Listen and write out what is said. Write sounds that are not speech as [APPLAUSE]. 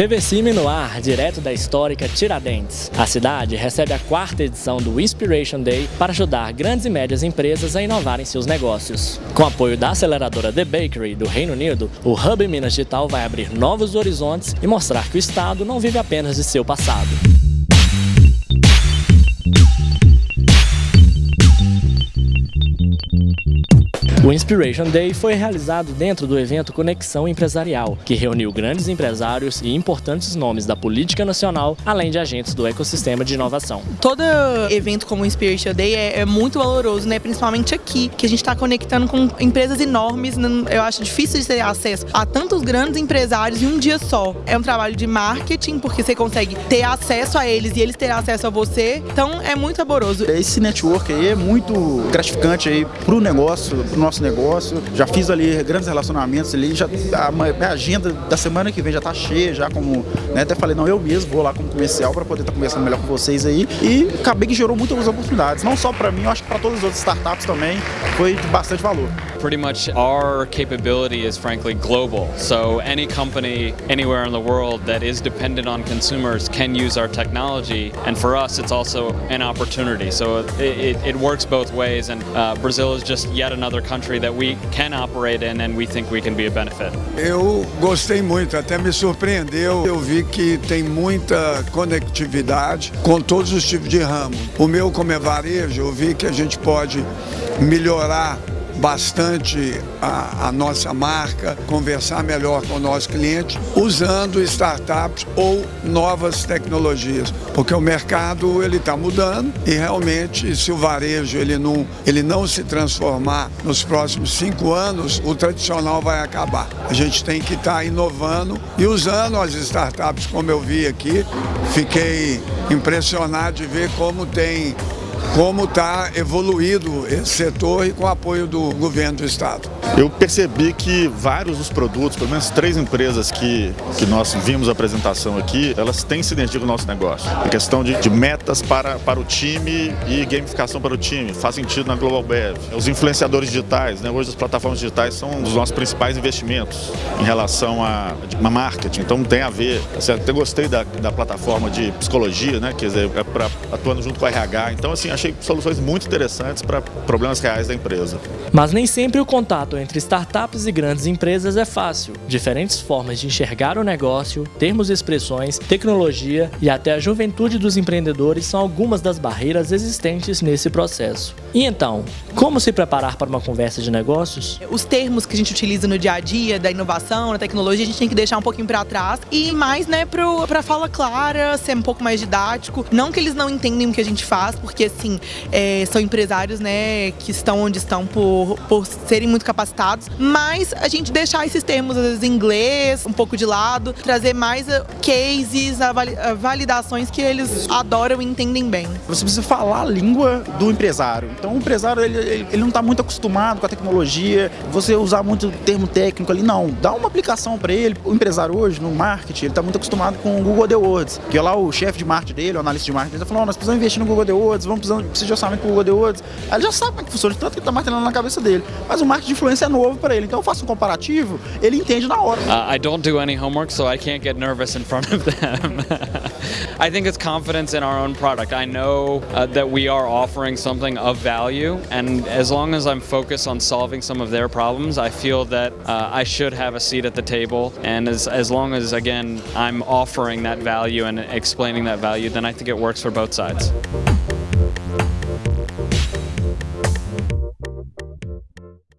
TV Cime no ar, direto da histórica Tiradentes. A cidade recebe a quarta edição do Inspiration Day para ajudar grandes e médias empresas a inovarem seus negócios. Com apoio da aceleradora The Bakery do Reino Unido, o Hub Minas Digital vai abrir novos horizontes e mostrar que o Estado não vive apenas de seu passado. O Inspiration Day foi realizado dentro do evento Conexão Empresarial, que reuniu grandes empresários e importantes nomes da política nacional, além de agentes do ecossistema de inovação. Todo evento como o Inspiration Day é, é muito valoroso, né? principalmente aqui, que a gente está conectando com empresas enormes. Eu acho difícil de ter acesso a tantos grandes empresários em um dia só. É um trabalho de marketing, porque você consegue ter acesso a eles e eles terem acesso a você. Então é muito saboroso. Esse network aí é muito gratificante aí para o negócio, para o nosso negócio. Já fiz ali grandes relacionamentos ali, já a minha agenda da semana que vem já está cheia, já como, né, até falei, não, eu mesmo vou lá como comercial para poder estar tá conversando melhor com vocês aí. E acabei que gerou muitas oportunidades, não só para mim, eu acho que para todas as outras startups também foi de bastante valor. Pretty much our capability is frankly global. So any company anywhere in the world that is dependent on consumers can use our technology. And for us, it's also an opportunity. So it, it, it works both ways. And uh, Brazil is just yet another country that we can operate in and we think we can be a benefit. Eu gostei muito, até me surpreendeu. Eu vi que tem muita conectividade com todos os tipos de ramo. O meu, como é varejo, eu vi que a gente pode melhorar bastante a, a, nossa marca, conversar melhor com o nosso cliente, usando startups ou novas tecnologias, porque o mercado ele está mudando e realmente se o varejo ele não, ele não se transformar nos próximos cinco anos, o tradicional vai acabar. A gente tem que estar tá inovando e usando as startups como eu vi aqui, fiquei impressionado de ver como tem como está evoluído esse setor e com o apoio do governo do Estado. Eu percebi que vários dos produtos, pelo menos três empresas que, que nós vimos a apresentação aqui, elas têm sinergia com o nosso negócio. A questão de, de metas para, para o time e gamificação para o time, faz sentido na Global Bev. Os influenciadores digitais, né? hoje as plataformas digitais são um dos nossos principais investimentos em relação a, a marketing, então tem a ver. Assim, até gostei da, da plataforma de psicologia, né? quer dizer, é pra, atuando junto com o RH. Então, assim, achei soluções muito interessantes para problemas reais da empresa. Mas nem sempre o contato entre startups e grandes empresas é fácil. Diferentes formas de enxergar o negócio, termos e expressões, tecnologia e até a juventude dos empreendedores são algumas das barreiras existentes nesse processo. E então, como se preparar para uma conversa de negócios? Os termos que a gente utiliza no dia a dia, da inovação, da tecnologia, a gente tem que deixar um pouquinho para trás e mais, né, para fala clara, ser um pouco mais didático. Não que eles não entendem o que a gente faz, porque assim, é, são empresários, né, que estão onde estão por, por serem muito capacitados, mas a gente deixar esses termos, às vezes, em inglês, um pouco de lado, trazer mais uh, cases, uh, validações que eles adoram e entendem bem. Você precisa falar a língua do empresário. Então o empresário, ele, ele não está muito acostumado com a tecnologia, você usar muito termo técnico ali, não. Dá uma aplicação para ele. O empresário hoje, no marketing, ele está muito acostumado com o Google AdWords, que é lá o chefe de marketing dele, o analista de marketing, ele falou, oh, nós precisamos investir no Google AdWords, vamos precisar, precisa de orçamento com o Google AdWords. Aí ele já sabe como é que funciona, tanto que está martelando na cabeça dele. Mas o marketing de influência é novo para ele, então eu faço um comparativo, ele entende na hora. Uh, I don't do any homework, so I can't get nervous in front of them. [LAUGHS] I think it's confidence in our own product. I know uh, that we are offering something of value, and as long as I'm focused on solving some of their problems, I feel that uh, I should have a seat at the table. And as, as long as, again, I'm offering that value and explaining that value, then I think it works for both sides.